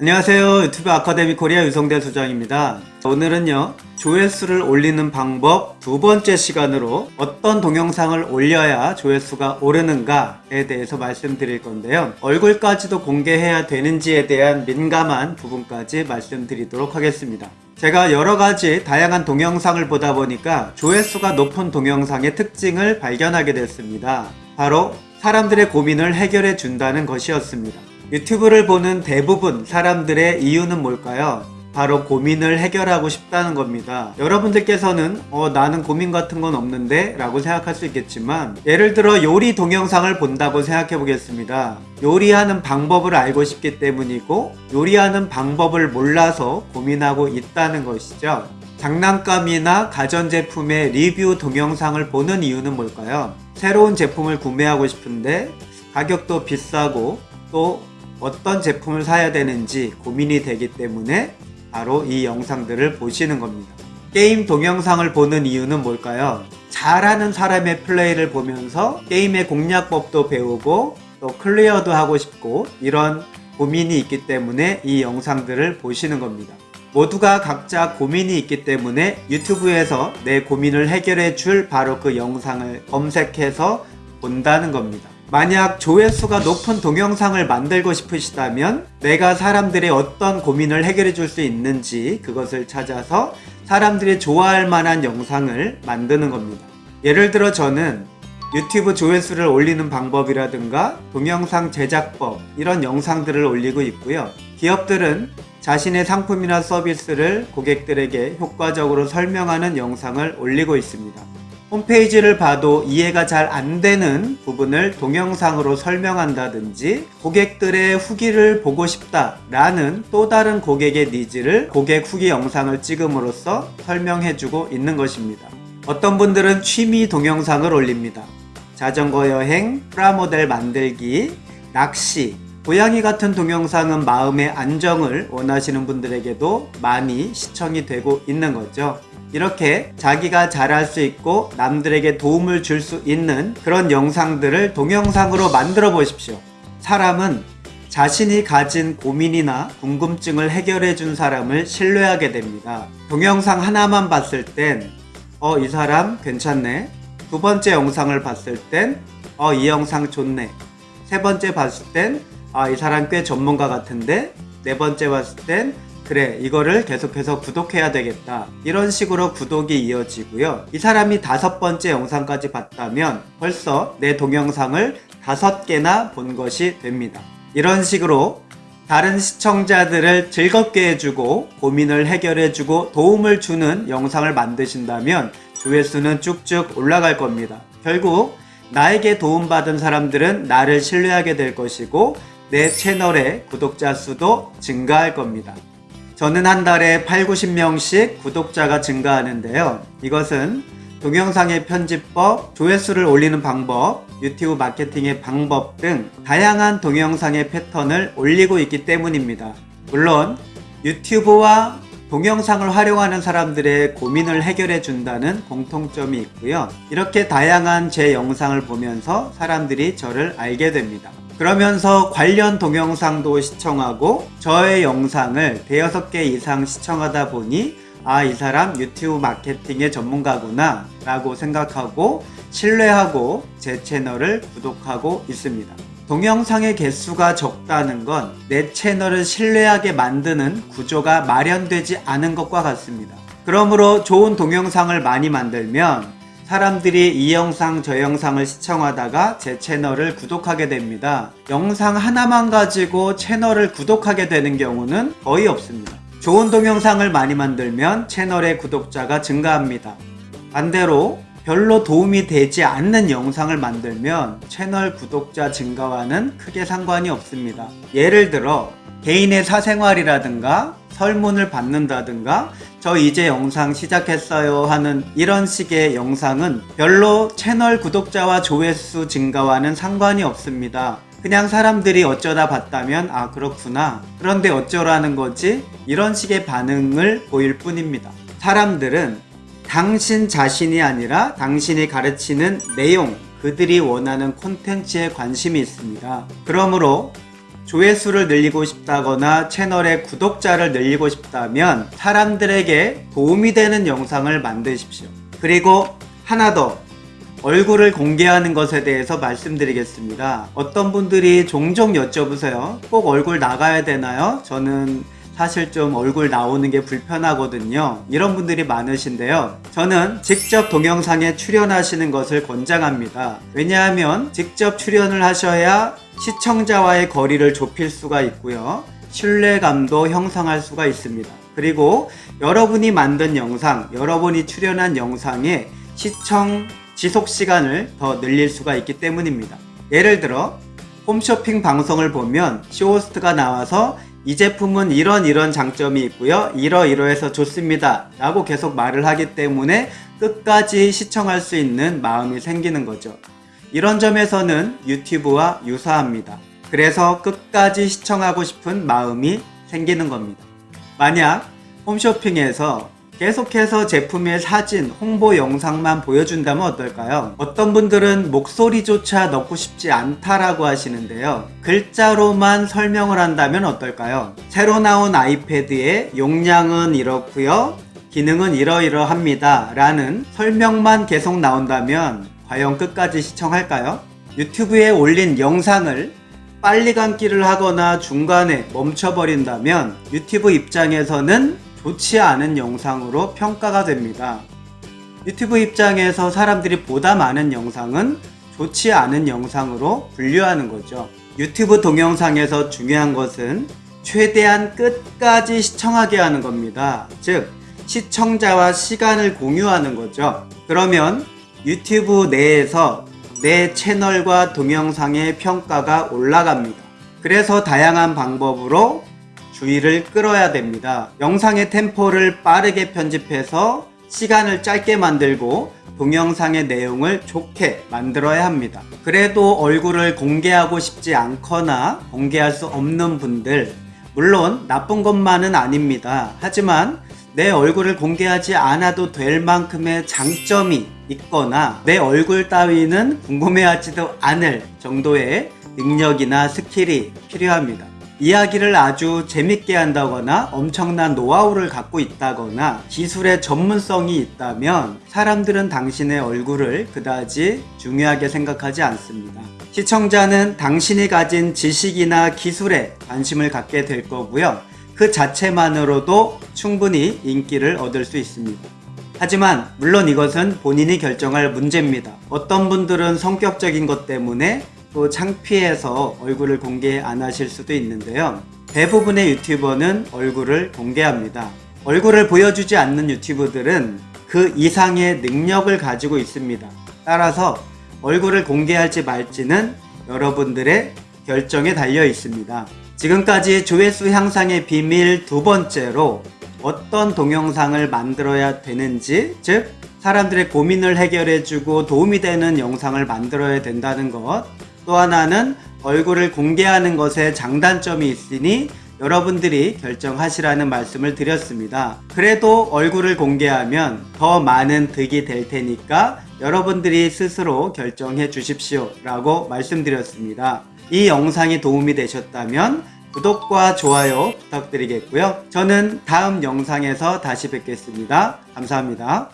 안녕하세요. 유튜브 아카데미 코리아 유성대 소장입니다. 오늘은요 조회수를 올리는 방법 두 번째 시간으로 어떤 동영상을 올려야 조회수가 오르는가에 대해서 말씀드릴 건데요. 얼굴까지도 공개해야 되는지에 대한 민감한 부분까지 말씀드리도록 하겠습니다. 제가 여러가지 다양한 동영상을 보다 보니까 조회수가 높은 동영상의 특징을 발견하게 됐습니다. 바로 사람들의 고민을 해결해 준다는 것이었습니다 유튜브를 보는 대부분 사람들의 이유는 뭘까요? 바로 고민을 해결하고 싶다는 겁니다. 여러분들께서는 어 나는 고민 같은 건 없는데 라고 생각할 수 있겠지만 예를 들어 요리 동영상을 본다고 생각해 보겠습니다. 요리하는 방법을 알고 싶기 때문이고 요리하는 방법을 몰라서 고민하고 있다는 것이죠. 장난감이나 가전제품의 리뷰 동영상을 보는 이유는 뭘까요? 새로운 제품을 구매하고 싶은데 가격도 비싸고 또 어떤 제품을 사야 되는지 고민이 되기 때문에 바로 이 영상들을 보시는 겁니다. 게임 동영상을 보는 이유는 뭘까요? 잘하는 사람의 플레이를 보면서 게임의 공략법도 배우고 또 클리어도 하고 싶고 이런 고민이 있기 때문에 이 영상들을 보시는 겁니다. 모두가 각자 고민이 있기 때문에 유튜브에서 내 고민을 해결해 줄 바로 그 영상을 검색해서 본다는 겁니다. 만약 조회수가 높은 동영상을 만들고 싶으시다면 내가 사람들의 어떤 고민을 해결해 줄 수 있는지 그것을 찾아서 사람들이 좋아할 만한 영상을 만드는 겁니다. 예를 들어 저는 유튜브 조회수를 올리는 방법이라든가 동영상 제작법 이런 영상들을 올리고 있고요. 기업들은 자신의 상품이나 서비스를 고객들에게 효과적으로 설명하는 영상을 올리고 있습니다. 홈페이지를 봐도 이해가 잘 안되는 부분을 동영상으로 설명한다든지 고객들의 후기를 보고 싶다 라는 또 다른 고객의 needs를 고객 후기 영상을 찍음으로써 설명해주고 있는 것입니다. 어떤 분들은 취미 동영상을 올립니다. 자전거 여행, 프라모델 만들기, 낚시, 고양이 같은 동영상은 마음의 안정을 원하시는 분들에게도 많이 시청이 되고 있는 거죠. 이렇게 자기가 잘할 수 있고 남들에게 도움을 줄 수 있는 그런 영상들을 동영상으로 만들어 보십시오. 사람은 자신이 가진 고민이나 궁금증을 해결해 준 사람을 신뢰하게 됩니다. 동영상 하나만 봤을 땐, 어, 이 사람 괜찮네. 두 번째 영상을 봤을 땐, 어, 이 영상 좋네. 세 번째 봤을 땐, 아, 이 사람 꽤 전문가 같은데. 네 번째 봤을 땐, 그래 이거를 계속해서 구독해야 되겠다. 이런 식으로 구독이 이어지고요. 이 사람이 다섯 번째 영상까지 봤다면 벌써 내 동영상을 다섯 개나 본 것이 됩니다. 이런 식으로 다른 시청자들을 즐겁게 해주고 고민을 해결해주고 도움을 주는 영상을 만드신다면 조회수는 쭉쭉 올라갈 겁니다. 결국 나에게 도움받은 사람들은 나를 신뢰하게 될 것이고 내 채널의 구독자 수도 증가할 겁니다 저는 한 달에 8, 90명씩 구독자가 증가하는데요. 이것은 동영상의 편집법, 조회수를 올리는 방법, 유튜브 마케팅의 방법 등 다양한 동영상의 패턴을 올리고 있기 때문입니다. 물론 유튜브와 동영상을 활용하는 사람들의 고민을 해결해 준다는 공통점이 있고요. 이렇게 다양한 제 영상을 보면서 사람들이 저를 알게 됩니다. 그러면서 관련 동영상도 시청하고 저의 영상을 대여섯 개 이상 시청하다 보니 아 이 사람 유튜브 마케팅의 전문가구나 라고 생각하고 신뢰하고 제 채널을 구독하고 있습니다. 동영상의 개수가 적다는 건 내 채널을 신뢰하게 만드는 구조가 마련되지 않은 것과 같습니다. 그러므로 좋은 동영상을 많이 만들면 사람들이 이 영상 저 영상을 시청하다가 제 채널을 구독하게 됩니다. 영상 하나만 가지고 채널을 구독하게 되는 경우는 거의 없습니다. 좋은 동영상을 많이 만들면 채널의 구독자가 증가합니다. 반대로 별로 도움이 되지 않는 영상을 만들면 채널 구독자 증가와는 크게 상관이 없습니다. 예를 들어 개인의 사생활이라든가 설문을 받는다든가 저 이제 영상 시작했어요 하는 이런 식의 영상은 별로 채널 구독자와 조회수 증가와는 상관이 없습니다. 그냥 사람들이 어쩌다 봤다면 아 그렇구나 그런데 어쩌라는 거지 이런 식의 반응을 보일 뿐입니다. 사람들은 당신 자신이 아니라 당신이 가르치는 내용 그들이 원하는 콘텐츠에 관심이 있습니다. 그러므로 조회수를 늘리고 싶다거나 채널의 구독자를 늘리고 싶다면 사람들에게 도움이 되는 영상을 만드십시오. 그리고 하나 더 얼굴을 공개하는 것에 대해서 말씀드리겠습니다. 어떤 분들이 종종 여쭤보세요. 꼭 얼굴 나가야 되나요? 저는 사실 좀 얼굴 나오는 게 불편하거든요. 이런 분들이 많으신데요. 저는 직접 동영상에 출연하시는 것을 권장합니다. 왜냐하면 직접 출연을 하셔야 시청자와의 거리를 좁힐 수가 있고요. 신뢰감도 형성할 수가 있습니다. 그리고 여러분이 만든 영상, 여러분이 출연한 영상의 시청 지속 시간을 더 늘릴 수가 있기 때문입니다. 예를 들어 홈쇼핑 방송을 보면 쇼호스트가 나와서 이 제품은 이런 이런 장점이 있고요. 이러이러해서 좋습니다. 라고 계속 말을 하기 때문에 끝까지 시청할 수 있는 마음이 생기는 거죠. 이런 점에서는 유튜브와 유사합니다. 그래서 끝까지 시청하고 싶은 마음이 생기는 겁니다. 만약 홈쇼핑에서 계속해서 제품의 사진, 홍보 영상만 보여준다면 어떨까요? 어떤 분들은 목소리조차 넣고 싶지 않다라고 하시는데요. 글자로만 설명을 한다면 어떨까요? 새로 나온 아이패드의 용량은 이렇고요. 기능은 이러이러합니다. 라는 설명만 계속 나온다면 과연 끝까지 시청할까요? 유튜브에 올린 영상을 빨리 감기를 하거나 중간에 멈춰버린다면 유튜브 입장에서는 좋지 않은 영상으로 평가가 됩니다. 유튜브 입장에서 사람들이 보다 많은 영상은 좋지 않은 영상으로 분류하는 거죠. 유튜브 동영상에서 중요한 것은 최대한 끝까지 시청하게 하는 겁니다. 즉, 시청자와 시간을 공유하는 거죠. 그러면 유튜브 내에서 내 채널과 동영상의 평가가 올라갑니다. 그래서 다양한 방법으로 주의를 끌어야 됩니다. 영상의 템포를 빠르게 편집해서 시간을 짧게 만들고 동영상의 내용을 좋게 만들어야 합니다. 그래도 얼굴을 공개하고 싶지 않거나 공개할 수 없는 분들, 물론 나쁜 것만은 아닙니다. 하지만 내 얼굴을 공개하지 않아도 될 만큼의 장점이 있거나 내 얼굴 따위는 궁금해하지도 않을 정도의 능력이나 skill이 필요합니다. 이야기를 아주 재밌게 한다거나 엄청난 노하우를 갖고 있다거나 기술의 전문성이 있다면 사람들은 당신의 얼굴을 그다지 중요하게 생각하지 않습니다. 시청자는 당신이 가진 지식이나 기술에 관심을 갖게 될 거고요. 그 자체만으로도 충분히 인기를 얻을 수 있습니다. 하지만 물론 이것은 본인이 결정할 문제입니다. 어떤 분들은 성격적인 것 때문에 또 창피해서 얼굴을 공개 안 하실 수도 있는데요. 대부분의 유튜버는 얼굴을 공개합니다. 얼굴을 보여주지 않는 유튜브들은 그 이상의 능력을 가지고 있습니다. 따라서 얼굴을 공개할지 말지는 여러분들의 결정에 달려 있습니다. 지금까지 조회수 향상의 비밀 두 번째로 어떤 동영상을 만들어야 되는지, 즉, 사람들의 고민을 해결해주고 도움이 되는 영상을 만들어야 된다는 것. 또 하나는 얼굴을 공개하는 것에 장단점이 있으니 여러분들이 결정하시라는 말씀을 드렸습니다. 그래도 얼굴을 공개하면 더 많은 득이 될 테니까 여러분들이 스스로 결정해 주십시오 라고 말씀드렸습니다. 이 영상이 도움이 되셨다면 구독과 좋아요 부탁드리겠고요. 저는 다음 영상에서 다시 뵙겠습니다. 감사합니다.